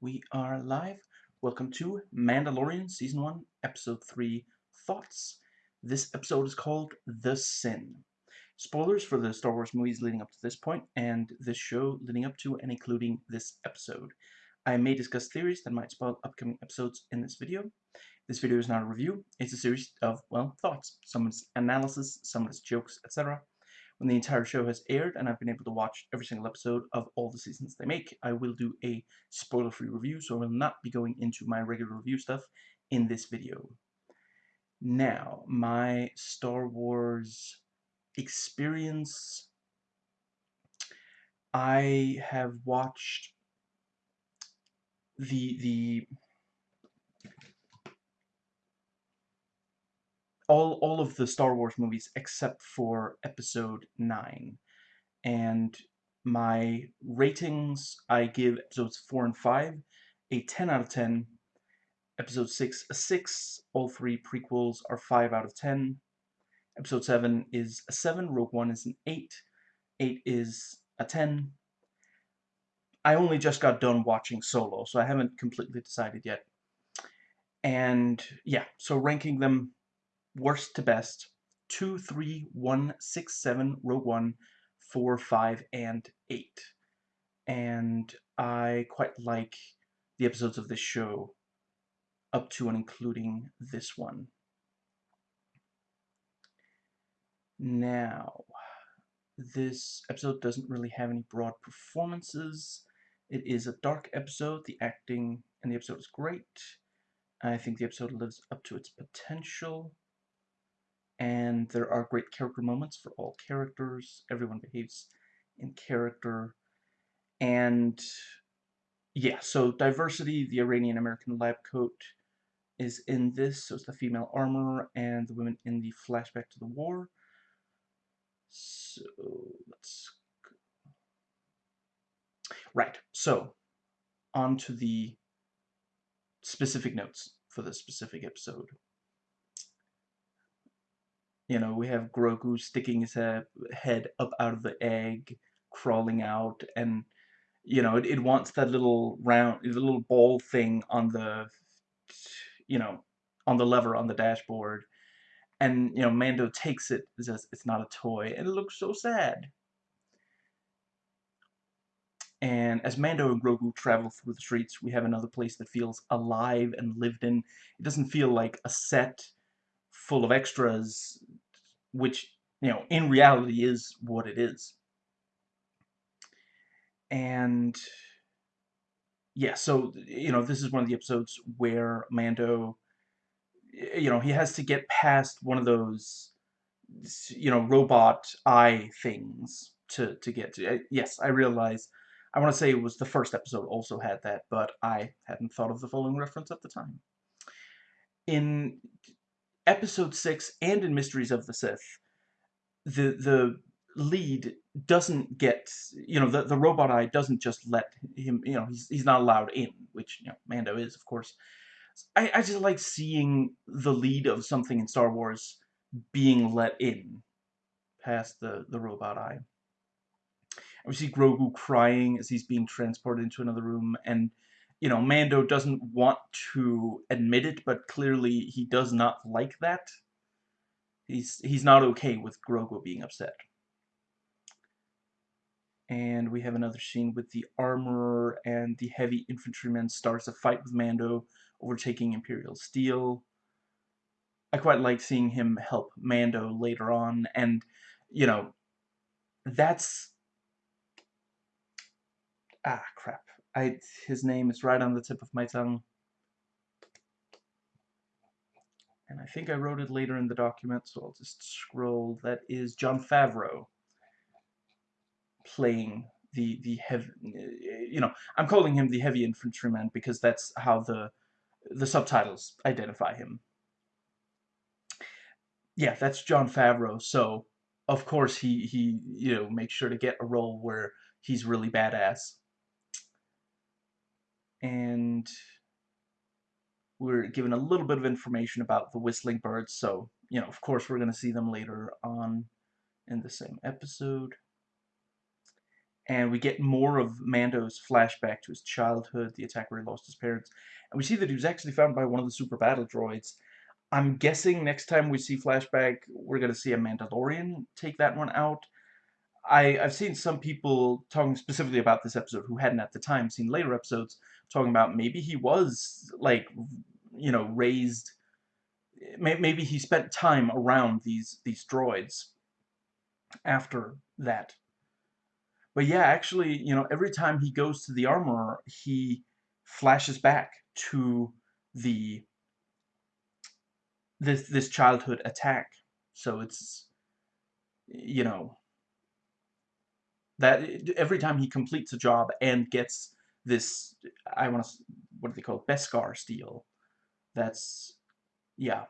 We are live. Welcome to Mandalorian Season 1, Episode 3 Thoughts. This episode is called The Sin. Spoilers for the Star Wars movies leading up to this point, and this show leading up to and including this episode. I may discuss theories that might spoil upcoming episodes in this video. This video is not a review, it's a series of, well, thoughts. Some it's analysis, some it's jokes, etc. When the entire show has aired and I've been able to watch every single episode of all the seasons they make, I will do a spoiler-free review, so I will not be going into my regular review stuff in this video. Now, my Star Wars experience, I have watched the the all all of the Star Wars movies except for Episode Nine, and my ratings I give episodes four and five a ten out of ten. Episode six a six. All three prequels are five out of ten. Episode seven is a seven. Rogue One is an eight. Eight is a ten. I only just got done watching Solo, so I haven't completely decided yet. And yeah, so ranking them worst to best, 2, 3, 1, 6, 7, Rogue One, 4, 5, and 8. And I quite like the episodes of this show up to and including this one. Now, this episode doesn't really have any broad performances. It is a dark episode. The acting in the episode is great. I think the episode lives up to its potential and there are great character moments for all characters. Everyone behaves in character. And yeah, so diversity, the Iranian American lab coat is in this, so it's the female armor and the women in the flashback to the war. So let's go. Right, so on to the specific notes for this specific episode. You know, we have Grogu sticking his uh, head up out of the egg, crawling out, and you know, it, it wants that little round, the little ball thing on the, you know, on the lever on the dashboard. And, you know, Mando takes it, says it's not a toy, and it looks so sad. And as Mando and Grogu travel through the streets, we have another place that feels alive and lived in. It doesn't feel like a set full of extras, which, you know, in reality is what it is. And yeah, so, you know, this is one of the episodes where Mando, you know, he has to get past one of those, you know, robot eye things to, to get to. Yes, I realize, I want to say it was the first episode also had that, but I hadn't thought of the following reference at the time. In episode 6 and in Mysteries of the Sith, the the lead doesn't get, you know, the, the robot eye doesn't just let him, you know, he's, he's not allowed in, which, you know, Mando is, of course. I, I just like seeing the lead of something in Star Wars being let in past the, the robot eye. And we see Grogu crying as he's being transported into another room, and you know, Mando doesn't want to admit it, but clearly he does not like that. He's, he's not okay with Grogu being upset. And we have another scene with the armorer and the heavy infantryman starts a fight with Mando, overtaking Imperial Steel. I quite like seeing him help Mando later on, and, you know, that's... Ah, crap. I, his name is right on the tip of my tongue. And I think I wrote it later in the document, so I'll just scroll. That is Jon Favreau playing the the heavy. Eh, you know, I'm calling him the heavy infantryman because that's how the the subtitles identify him. Yeah, that's Jon Favreau. So of course he he you know makes sure to get a role where he's really badass and we're given a little bit of information about the whistling birds, so, you know, of course we're going to see them later on in the same episode. and we get more of Mando's flashback to his childhood, the attack where he lost his parents, and we see that he was actually found by one of the super battle droids. I'm guessing next time we see flashback, we're gonna see a Mandalorian take that one out. I, I've seen some people talking specifically about this episode who hadn't at the time seen later episodes talking about maybe he was like you know raised maybe he spent time around these these droids after that but yeah, actually, you know, every time he goes to the armorer, he flashes back to the this this childhood attack. So it's you know that every time he completes a job and gets this I want to what do they call it? Beskar steel. That's yeah.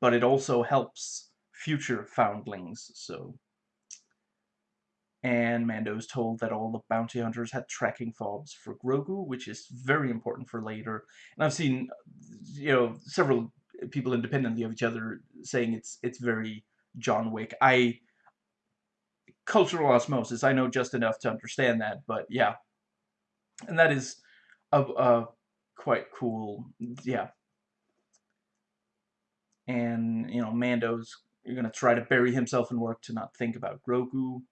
But it also helps future foundlings, so and Mando is told that all the bounty hunters had tracking fobs for Grogu, which is very important for later. And I've seen, you know, several people independently of each other saying it's it's very John Wick. I cultural osmosis. I know just enough to understand that, but yeah, and that is a, a quite cool. Yeah, and you know, Mando's going to try to bury himself in work to not think about Grogu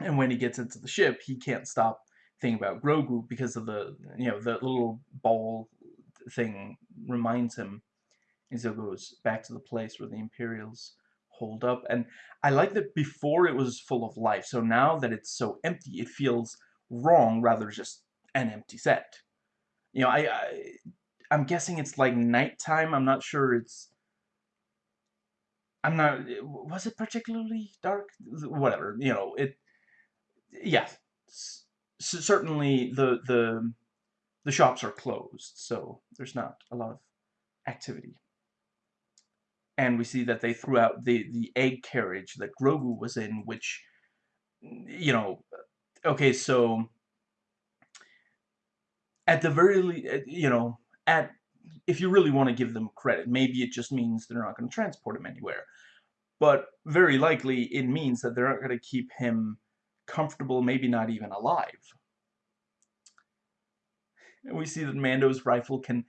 and when he gets into the ship, he can't stop thinking about Grogu because of the, you know, the little ball thing reminds him. And so goes back to the place where the Imperials hold up. And I like that before it was full of life. So now that it's so empty, it feels wrong rather just an empty set. You know, I, I I'm guessing it's like nighttime. I'm not sure it's I'm not was it particularly dark? Whatever, you know, it yeah, certainly the the the shops are closed, so there's not a lot of activity. And we see that they threw out the the egg carriage that Grogu was in, which you know, okay, so at the very least, you know, at if you really want to give them credit, maybe it just means they're not going to transport him anywhere. But very likely it means that they're not going to keep him comfortable, maybe not even alive. And we see that Mando's rifle can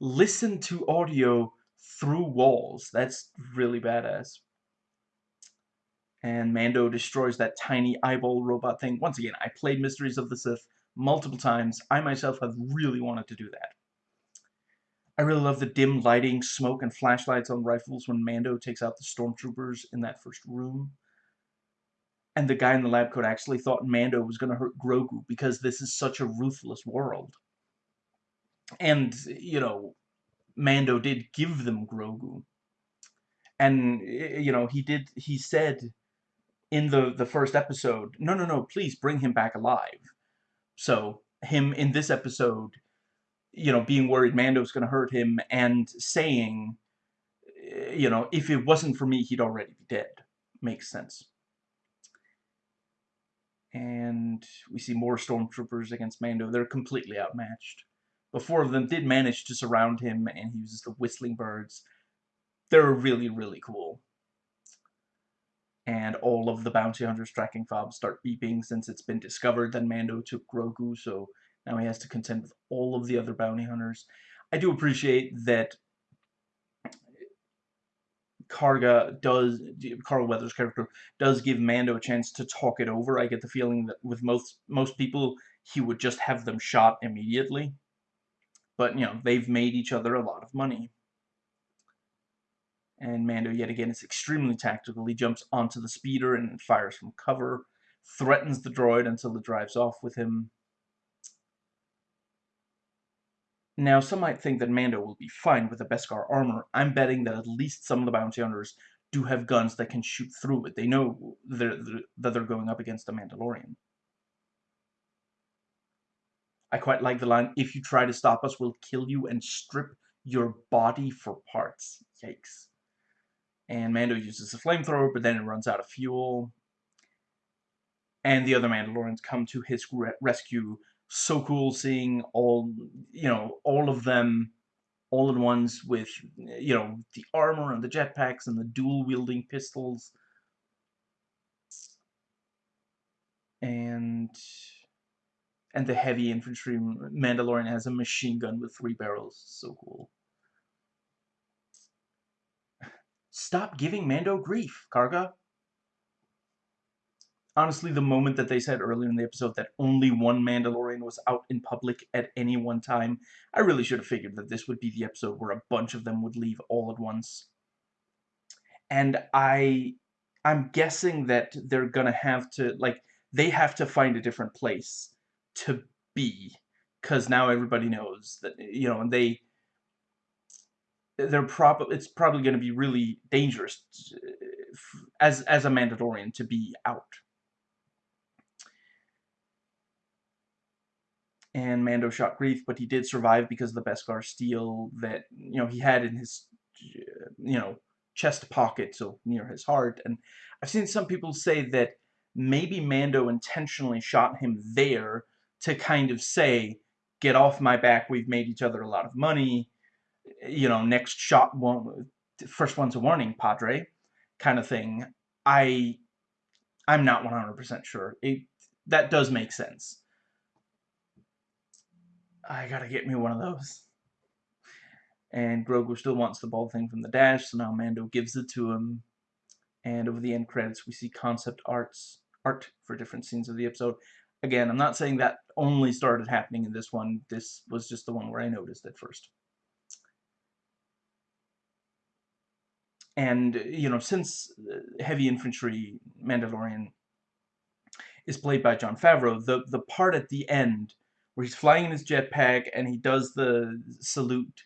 listen to audio through walls. That's really badass. And Mando destroys that tiny eyeball robot thing. Once again, I played Mysteries of the Sith multiple times. I myself have really wanted to do that. I really love the dim lighting, smoke, and flashlights on rifles when Mando takes out the stormtroopers in that first room and the guy in the lab coat actually thought Mando was going to hurt Grogu because this is such a ruthless world. And, you know, Mando did give them Grogu. And, eh, you know, he did, he said in the, the first episode, no, no, no, please bring him back alive. So, him in this episode, you know, being worried Mando's going to hurt him and saying, eh, you know, if it wasn't for me, he'd already be dead. Makes sense and we see more stormtroopers against Mando. They're completely outmatched. But four of them did manage to surround him, and he uses the Whistling Birds. They're really, really cool. And all of the bounty hunters' tracking fobs start beeping since it's been discovered that Mando took Grogu, so now he has to contend with all of the other bounty hunters. I do appreciate that Karga does, Carl Weathers' character, does give Mando a chance to talk it over. I get the feeling that with most most people, he would just have them shot immediately. But, you know, they've made each other a lot of money. And Mando, yet again, is extremely tactical. He jumps onto the speeder and fires from cover, threatens the droid until it drives off with him. Now, some might think that Mando will be fine with the Beskar armor. I'm betting that at least some of the bounty hunters do have guns that can shoot through it. They know they're, they're, that they're going up against a Mandalorian. I quite like the line, if you try to stop us, we'll kill you and strip your body for parts. Yikes. And Mando uses a flamethrower, but then it runs out of fuel. And the other Mandalorians come to his rescue so cool seeing all you know all of them all in ones with you know the armor and the jetpacks and the dual wielding pistols and and the heavy infantry Mandalorian has a machine gun with three barrels. So cool. Stop giving Mando grief, Karga. Honestly, the moment that they said earlier in the episode that only one Mandalorian was out in public at any one time, I really should have figured that this would be the episode where a bunch of them would leave all at once. And I I'm guessing that they're gonna have to like they have to find a different place to be because now everybody knows that you know and they they're probably it's probably going to be really dangerous uh, as as a Mandalorian to be out. And Mando shot Greef, but he did survive because of the Beskar steel that you know he had in his you know chest pocket, so near his heart. And I've seen some people say that maybe Mando intentionally shot him there to kind of say, "Get off my back. We've made each other a lot of money." you know, next shot first one's a warning, Padre, kind of thing. I, I'm not 100% sure. It, that does make sense. I gotta get me one of those. And Grogu still wants the ball thing from the dash, so now Mando gives it to him. And over the end credits, we see concept arts art for different scenes of the episode. Again, I'm not saying that only started happening in this one. This was just the one where I noticed it first. And, you know, since uh, Heavy Infantry Mandalorian is played by Jon Favreau, the, the part at the end where he's flying in his jetpack and he does the salute,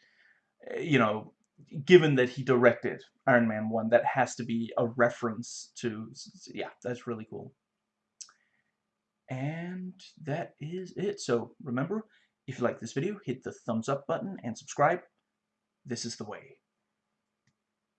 uh, you know, given that he directed Iron Man 1, that has to be a reference to, yeah, that's really cool. And that is it. So remember, if you like this video, hit the thumbs up button and subscribe. This is the way.